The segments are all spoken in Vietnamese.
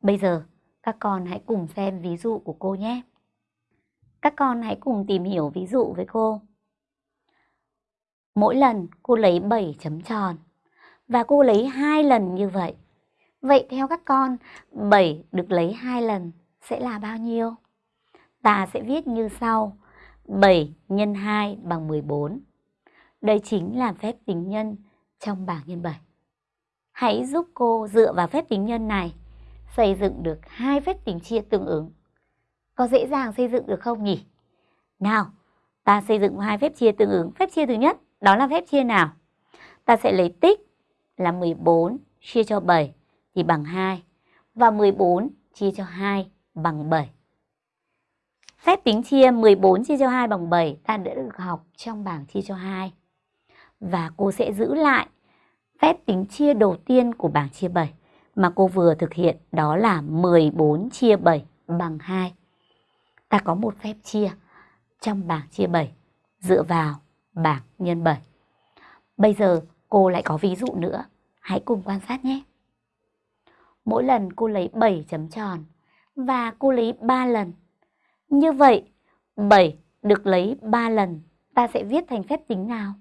Bây giờ, các con hãy cùng xem ví dụ của cô nhé. Các con hãy cùng tìm hiểu ví dụ với cô. Mỗi lần cô lấy 7 chấm tròn và cô lấy hai lần như vậy. Vậy theo các con, 7 được lấy hai lần sẽ là bao nhiêu? Ta sẽ viết như sau. 7 x 2 bằng 14. Đây chính là phép tính nhân trong bảng nhân 7. Hãy giúp cô dựa vào phép tính nhân này xây dựng được hai phép tính chia tương ứng. Có dễ dàng xây dựng được không nhỉ? Nào, ta xây dựng hai phép chia tương ứng. Phép chia thứ nhất, đó là phép chia nào? Ta sẽ lấy tích là 14 chia cho 7 thì bằng 2 và 14 chia cho 2 bằng 7. Phép tính chia 14 chia cho 2 bằng 7 ta đã được học trong bảng chia cho 2. Và cô sẽ giữ lại phép tính chia đầu tiên của bảng chia 7 mà cô vừa thực hiện đó là 14 chia 7 bằng 2. Ta có một phép chia trong bảng chia 7 dựa vào bảng nhân 7. Bây giờ cô lại có ví dụ nữa. Hãy cùng quan sát nhé. Mỗi lần cô lấy 7 chấm tròn và cô lấy 3 lần. Như vậy, 7 được lấy 3 lần, ta sẽ viết thành phép tính nào?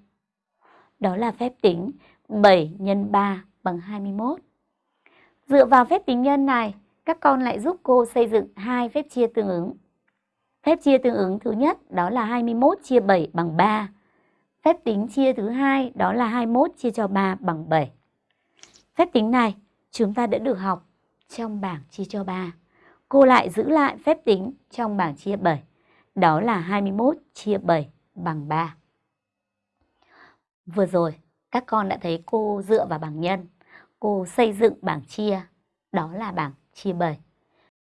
Đó là phép tính 7 x 3 bằng 21. Dựa vào phép tính nhân này, các con lại giúp cô xây dựng hai phép chia tương ứng. Phép chia tương ứng thứ nhất đó là 21 chia 7 bằng 3. Phép tính chia thứ hai đó là 21 chia cho 3 bằng 7. Phép tính này chúng ta đã được học trong bảng chia cho 3. Cô lại giữ lại phép tính trong bảng chia 7. Đó là 21 chia 7 bằng 3. Vừa rồi, các con đã thấy cô dựa vào bảng nhân. Cô xây dựng bảng chia, đó là bảng chia 7.